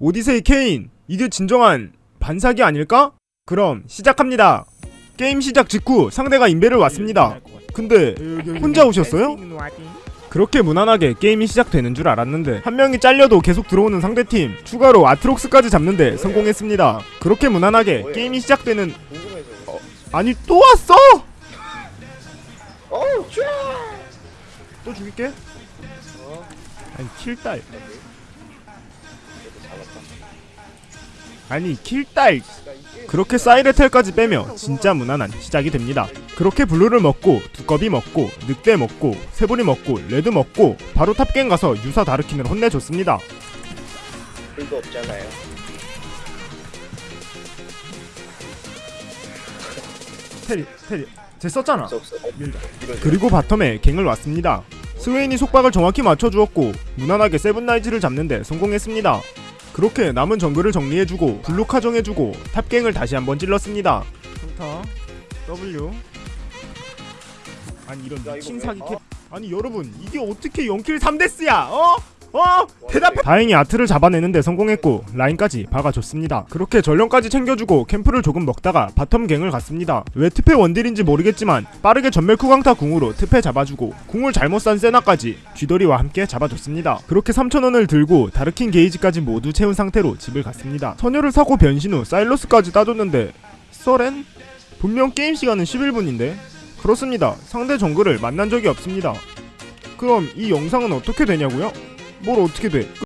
오디세이 케인 이게 진정한 반사기 아닐까? 그럼 시작합니다 게임 시작 직후 상대가 인베를 왔습니다 근데 혼자 오셨어요? 그렇게 무난하게 게임이 시작되는 줄 알았는데 한 명이 잘려도 계속 들어오는 상대팀 추가로 아트록스까지 잡는데 성공했습니다 그렇게 무난하게 게임이 시작되는 궁금해서. 아니 또 왔어? 쫙. 또 죽일게 어. 아니 킬딸. 아니 킬딸 그렇게 사이레텔까지 빼며 진짜 무난한 시작이 됩니다. 그렇게 블루를 먹고 두꺼비 먹고 늑대 먹고 세부리 먹고 레드 먹고 바로 탑갱 가서 유사 다르킨을 혼내줬습니다. 불도 없잖아요. 테리 테리 제 썼잖아. 없어 없어. 그리고 바텀에 갱을 왔습니다. 스웨인이 속박을 정확히 맞춰주었고 무난하게 세븐나이즈를 잡는데 성공했습니다. 그렇게 남은 정글을 정리해주고 블루 카 정해주고 탑갱을 다시 한번 찔렀습니다. 평타 W 아니 이런 야, 미친 이거 사기 왜? 캡 어? 아니 여러분 이게 어떻게 0킬 3데스야 어? 어? 대답해. 다행히 아트를 잡아내는데 성공했고 라인까지 박아줬습니다. 그렇게 전령까지 챙겨주고 캠프를 조금 먹다가 바텀 갱을 갔습니다. 왜 트페 원딜인지 모르겠지만 빠르게 전멸 쿠 강타 궁으로 트페 잡아주고 궁을 잘못 싼 세나까지 쥐돌이와 함께 잡아줬습니다. 그렇게 3천원을 들고 다르킨 게이지까지 모두 채운 상태로 집을 갔습니다. 선녀를 사고 변신 후 사일러스까지 따줬는데 썰엔? 분명 게임 시간은 11분인데? 그렇습니다. 상대 정글을 만난 적이 없습니다. 그럼 이 영상은 어떻게 되냐고요? 뭘 어떻게 돼?